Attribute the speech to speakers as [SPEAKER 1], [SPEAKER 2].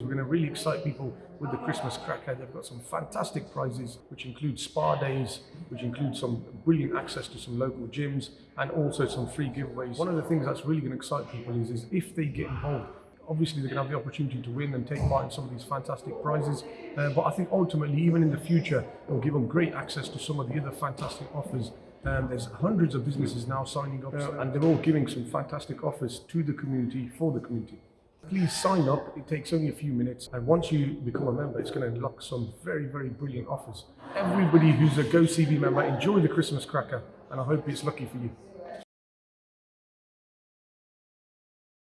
[SPEAKER 1] We're going to really excite people with the Christmas cracker. They've got some fantastic prizes, which include spa days, which include some brilliant access to some local gyms, and also some free giveaways. One of the things that's really going to excite people is, is if they get involved, obviously they're going to have the opportunity to win and take part in some of these fantastic prizes. Uh, but I think ultimately, even in the future, it'll give them great access to some of the other fantastic offers. Um, there's hundreds of businesses now signing up, uh, and they're all giving some fantastic offers to the community for the community. Please sign up. It takes only a few minutes, and once you become a member, it's going to unlock some very, very brilliant offers. Everybody who's a GoCV member, enjoy the Christmas cracker, and I hope it's lucky for you.